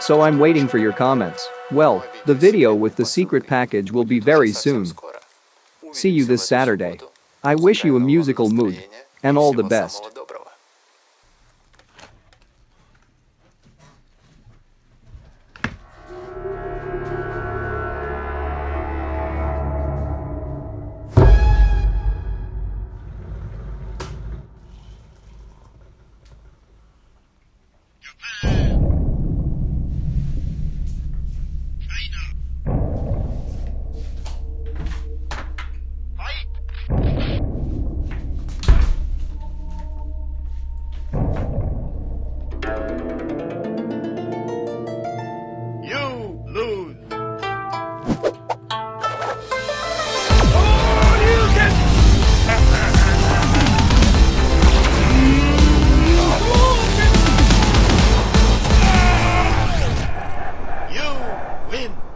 So I'm waiting for your comments. Well, the video with the secret package will be very soon. See you this Saturday. I wish you a musical mood. And all the best. وين؟